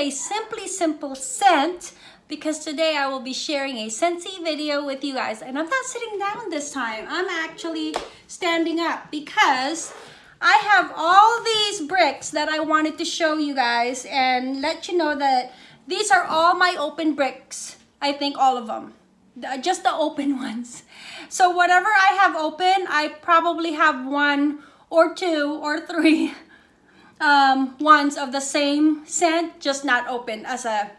a Simply Simple scent because today I will be sharing a Scentsy video with you guys. And I'm not sitting down this time. I'm actually standing up because I have all these bricks that I wanted to show you guys and let you know that these are all my open bricks. I think all of them. Just the open ones. So whatever I have open, I probably have one or two or three um, ones of the same scent, just not open as a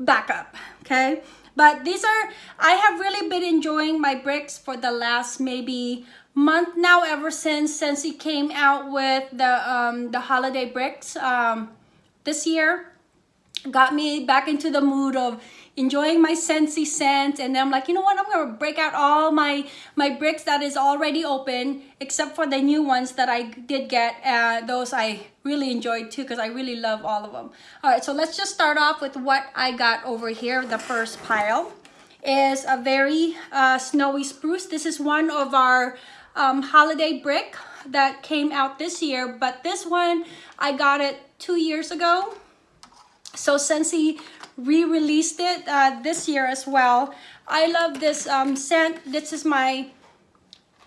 backup, okay? But these are, I have really been enjoying my bricks for the last maybe month now, ever since since he came out with the, um, the holiday bricks um, this year. Got me back into the mood of enjoying my Scentsy scent and then I'm like you know what I'm gonna break out all my my bricks that is already open except for the new ones that I did get uh, those I really enjoyed too because I really love all of them all right so let's just start off with what I got over here the first pile. Is a very uh, snowy spruce. This is one of our um, holiday brick that came out this year but this one I got it two years ago so Scentsy re-released it uh, this year as well. I love this um, scent. This is my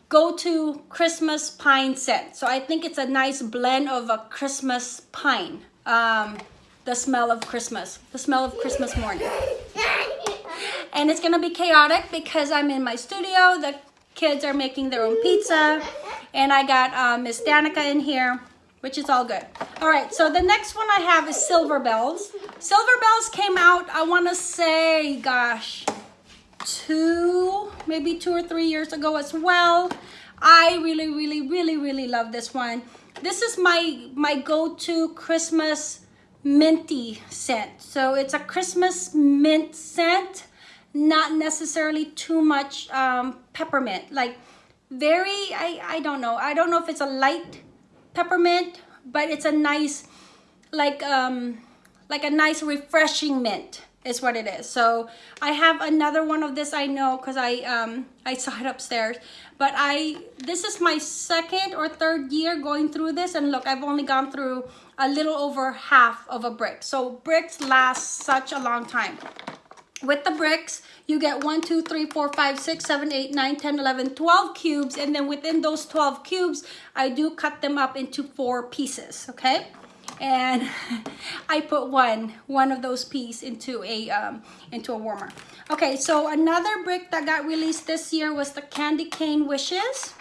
go-to Christmas pine scent. So I think it's a nice blend of a Christmas pine. Um, the smell of Christmas. The smell of Christmas morning. And it's gonna be chaotic because I'm in my studio. The kids are making their own pizza. And I got uh, Miss Danica in here which is all good. All right, so the next one I have is Silver Bells. Silver Bells came out, I wanna say, gosh, two, maybe two or three years ago as well. I really, really, really, really love this one. This is my, my go-to Christmas minty scent. So it's a Christmas mint scent, not necessarily too much um, peppermint. Like very, I, I don't know. I don't know if it's a light peppermint, but it's a nice, like, um, like a nice refreshing mint is what it is. So I have another one of this I know because I um I saw it upstairs. But I this is my second or third year going through this and look I've only gone through a little over half of a brick. So bricks last such a long time. With the bricks, you get 1, 2, 3, 4, 5, 6, 7, 8, 9, 10, 11, 12 cubes. And then within those 12 cubes, I do cut them up into four pieces, okay? And I put one, one of those pieces into a, um, into a warmer. Okay, so another brick that got released this year was the Candy Cane Wishes.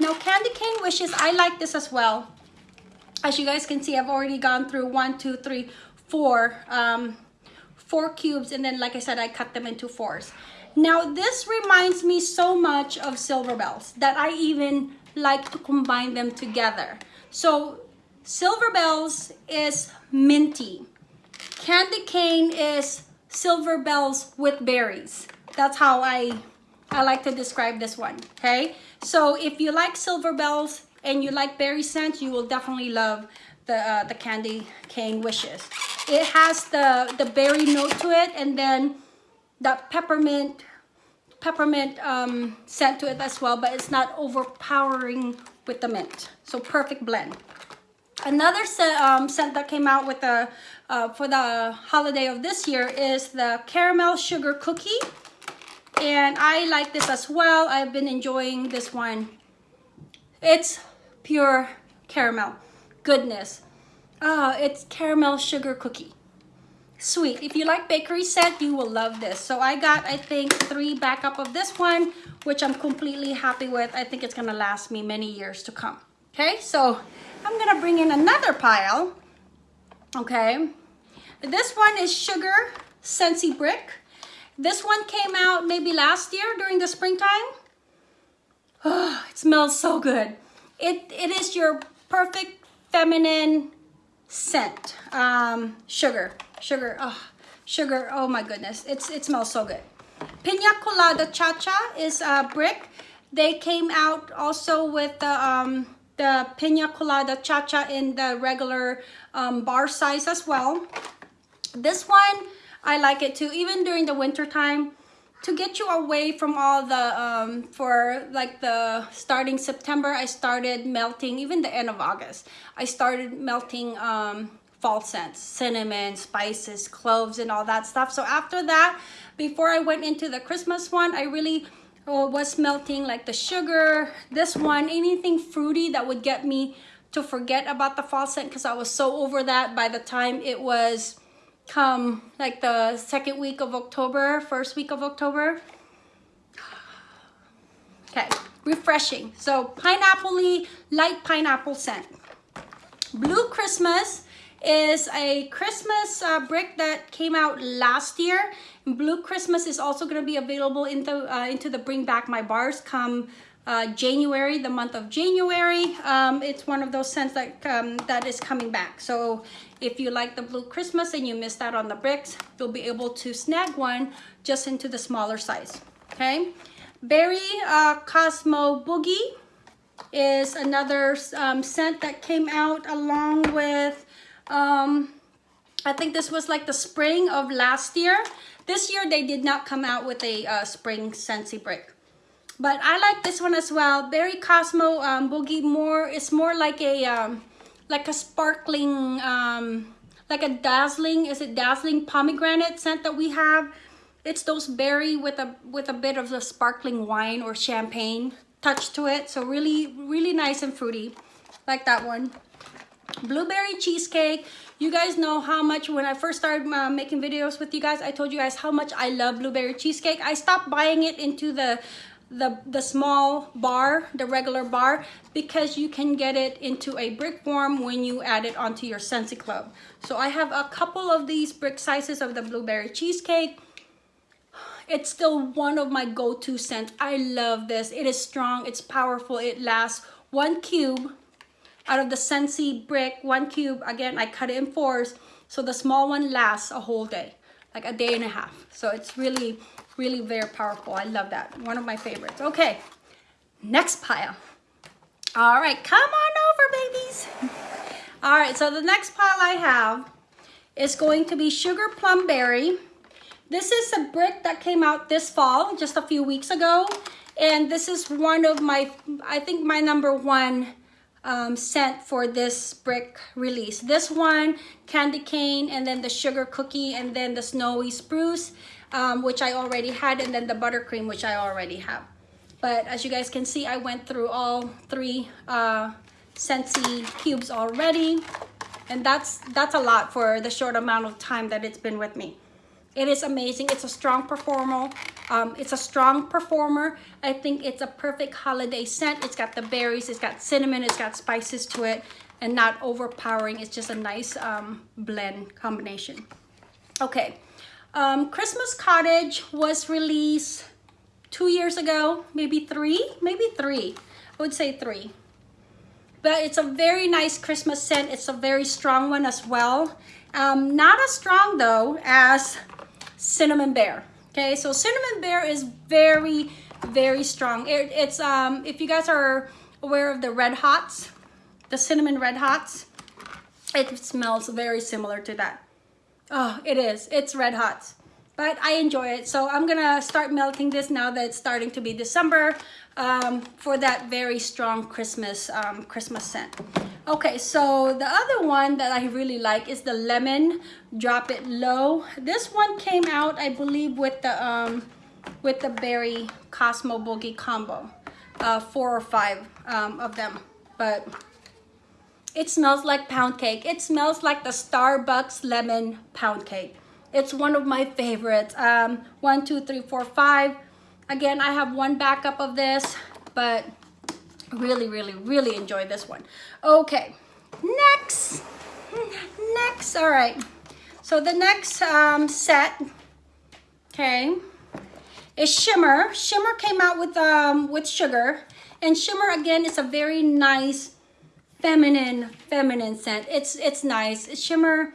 Now, Candy Cane Wishes, I like this as well. As you guys can see, I've already gone through one, two, three, four um, four cubes and then like I said I cut them into fours. Now this reminds me so much of silver bells that I even like to combine them together. So silver bells is minty. Candy cane is silver bells with berries. That's how I I like to describe this one okay? So if you like silver bells and you like berry scent you will definitely love the uh, the candy cane wishes it has the, the berry note to it and then the peppermint peppermint um, scent to it as well, but it's not overpowering with the mint. So perfect blend. Another scent, um, scent that came out with the uh, for the holiday of this year is the caramel sugar cookie. And I like this as well. I've been enjoying this one. It's pure caramel goodness. Uh, it's caramel sugar cookie. Sweet. If you like bakery set, you will love this. So I got, I think, three backup of this one, which I'm completely happy with. I think it's going to last me many years to come. Okay, so I'm going to bring in another pile. Okay. This one is Sugar Scentsy Brick. This one came out maybe last year during the springtime. Oh, it smells so good. It, it is your perfect feminine scent. Um, sugar, sugar, oh, sugar, oh my goodness. It's, it smells so good. Pina Colada Cha-Cha is a brick. They came out also with the, um, the Pina Colada Cha-Cha in the regular um, bar size as well. This one, I like it too. Even during the winter time, to get you away from all the um, for like the starting September I started melting even the end of August I started melting um, fall scents, cinnamon, spices, cloves, and all that stuff. So after that, before I went into the Christmas one, I really uh, was melting like the sugar, this one, anything fruity that would get me to forget about the fall scent because I was so over that by the time it was come like the second week of October, first week of October. Okay, refreshing. So pineapple light pineapple scent. Blue Christmas is a Christmas uh, brick that came out last year. Blue Christmas is also going to be available into, uh, into the Bring Back My Bars come uh, January, the month of January. Um, it's one of those scents that, um, that is coming back. So if you like the Blue Christmas and you missed out on the bricks, you'll be able to snag one just into the smaller size, okay? Berry uh, Cosmo Boogie is another um, scent that came out along with, um, I think this was like the spring of last year. This year they did not come out with a uh, spring Scentsy brick. But I like this one as well. Berry Cosmo um, Boogie more, it's more like a, um, like a sparkling, um, like a dazzling, is it dazzling pomegranate scent that we have? It's those berry with a with a bit of the sparkling wine or champagne touch to it. So really, really nice and fruity. Like that one. Blueberry cheesecake. You guys know how much, when I first started uh, making videos with you guys, I told you guys how much I love blueberry cheesecake. I stopped buying it into the the the small bar the regular bar because you can get it into a brick form when you add it onto your Scentsy Club so I have a couple of these brick sizes of the blueberry cheesecake it's still one of my go-to scents. I love this. It is strong, it's powerful, it lasts. One cube out of the Scentsy brick, one cube, again, I cut it in fours, so the small one lasts a whole day, like a day and a half. So it's really, really very powerful. I love that. One of my favorites. Okay, next pile. All right, come on over, babies. All right, so the next pile I have is going to be Sugar Plum Berry. This is a brick that came out this fall, just a few weeks ago. And this is one of my, I think my number one um, scent for this brick release. This one, candy cane, and then the sugar cookie, and then the snowy spruce, um, which I already had, and then the buttercream, which I already have. But as you guys can see, I went through all three uh, Scentsy cubes already. And that's, that's a lot for the short amount of time that it's been with me. It is amazing. It's a strong performer. Um, it's a strong performer. I think it's a perfect holiday scent. It's got the berries, it's got cinnamon, it's got spices to it, and not overpowering. It's just a nice um, blend combination. Okay, um, Christmas Cottage was released two years ago, maybe three, maybe three. I would say three. But it's a very nice Christmas scent. It's a very strong one as well. Um, not as strong though as cinnamon bear. Okay, so cinnamon bear is very, very strong. It, it's, um, if you guys are aware of the red hots, the cinnamon red hots, it smells very similar to that. Oh, it is. It's red hot. But I enjoy it. So I'm going to start melting this now that it's starting to be December um, for that very strong Christmas, um, Christmas scent. Okay, so the other one that I really like is the lemon drop it low. This one came out, I believe, with the um, with the berry Cosmo Boogie combo, uh, four or five um, of them. But it smells like pound cake. It smells like the Starbucks lemon pound cake. It's one of my favorites. Um, one, two, three, four, five. Again, I have one backup of this, but really really really enjoy this one okay next next all right so the next um, set okay is shimmer shimmer came out with um with sugar and shimmer again is a very nice feminine feminine scent. It's it's nice. It's shimmer.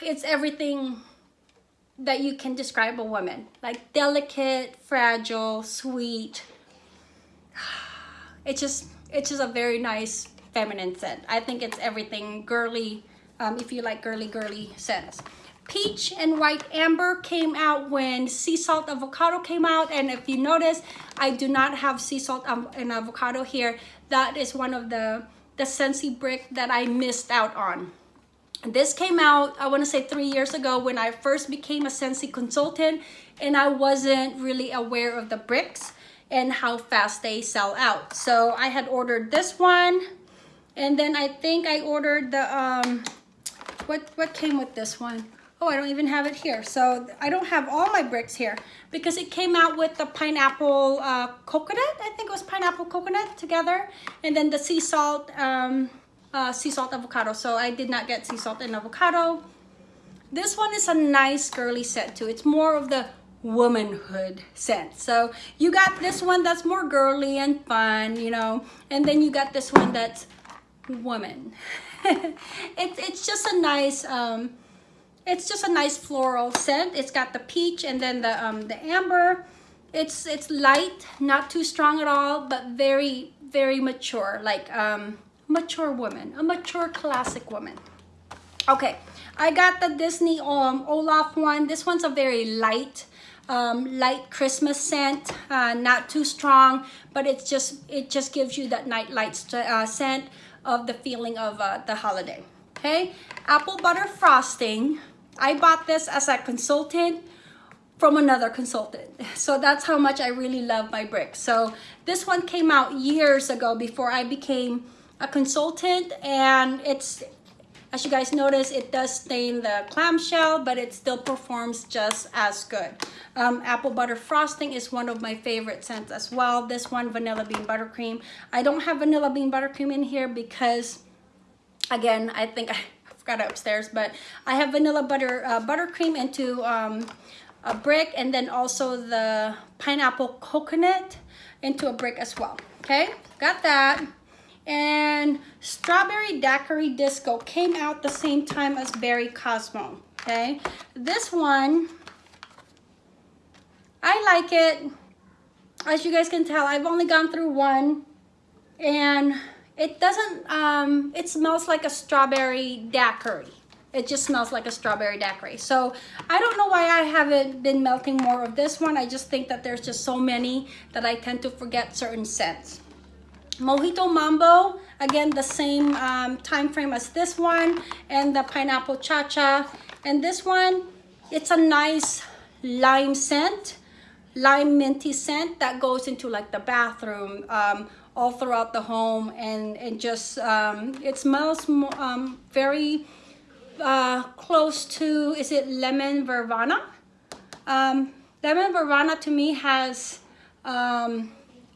It's everything that you can describe a woman. Like delicate fragile sweet. It's just it's just a very nice feminine scent. I think it's everything girly um, if you like girly girly scents. Peach and white amber came out when sea salt avocado came out and if you notice i do not have sea salt and avocado here. That is one of the the Scentsy brick that i missed out on This came out, I want to say three years ago when I first became a Scentsy consultant and I wasn't really aware of the bricks and how fast they sell out. So I had ordered this one and then I think I ordered the, um, what, what came with this one? Oh, I don't even have it here. So I don't have all my bricks here because it came out with the pineapple uh, coconut. I think it was pineapple coconut together. And then the sea salt, um, uh, sea salt avocado. So I did not get sea salt and avocado. This one is a nice girly scent too. It's more of the womanhood scent. So you got this one that's more girly and fun, you know, and then you got this one that's woman. it, it's just a nice, um, it's just a nice floral scent. It's got the peach and then the, um, the amber. It's, it's light, not too strong at all, but very, very mature, like um, mature woman, a mature classic woman. Okay, I got the Disney um, Olaf one. This one's a very light, um, light Christmas scent, uh, not too strong, but it's just it just gives you that night light uh, scent of the feeling of uh, the holiday. Okay, apple butter frosting. I bought this as a consultant from another consultant. So that's how much I really love my bricks. So this one came out years ago before I became a consultant and it's as you guys notice, it does stain the clamshell, but it still performs just as good. Um, apple butter frosting is one of my favorite scents as well. This one, vanilla bean buttercream. I don't have vanilla bean buttercream in here because, again, I think I forgot it upstairs, but I have vanilla butter uh, buttercream into um, a brick and then also the pineapple coconut into a brick as well. Okay, got that and Strawberry Daiquiri Disco came out the same time as Berry Cosmo, okay? This one, I like it. As you guys can tell, I've only gone through one and it doesn't, um, it smells like a strawberry daiquiri. It just smells like a strawberry daiquiri. So I don't know why I haven't been melting more of this one. I just think that there's just so many that I tend to forget certain scents. Mojito Mambo, again, the same um, time frame as this one, and the Pineapple Cha-Cha. And this one, it's a nice lime scent, lime minty scent that goes into like the bathroom, um, all throughout the home, and, and just, um, it smells um, very uh, close to, is it lemon verbena? Um, lemon verbena to me has um,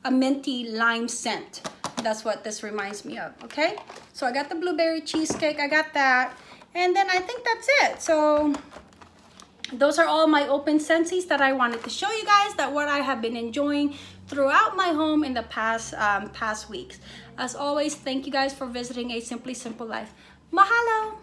a minty lime scent. That's what this reminds me of, okay? So I got the blueberry cheesecake, I got that. And then I think that's it. So those are all my open Scentsys that I wanted to show you guys that what I have been enjoying throughout my home in the past um, past weeks. As always, thank you guys for visiting A Simply Simple Life. Mahalo!